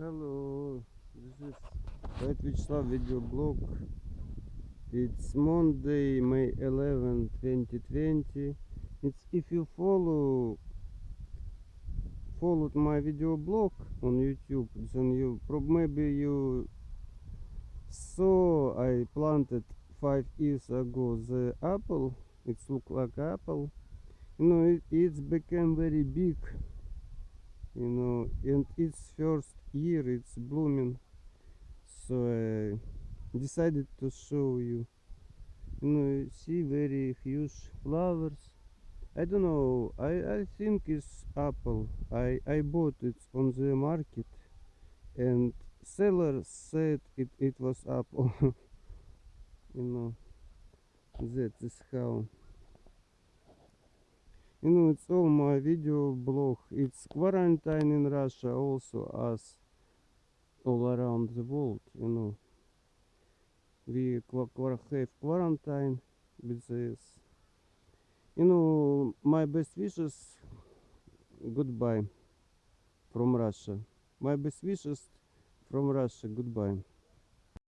Hello, this is White Vyacheslav video blog. It's Monday, May 11, 2020. It's if you follow followed my video blog on YouTube, then you maybe you saw I planted five years ago the apple. It's look like apple. You know, it, it's became very big. You know, and its first year it's blooming. So I decided to show you. You know, see very huge flowers. I don't know. I I think it's apple. I I bought it on the market, and seller said it it was apple. you know, that is how. You know, it's all my video blog. It's quarantine in Russia also as all around the world. You know, we have quarantine with this. You know, my best wishes. Goodbye from Russia. My best wishes from Russia. Goodbye.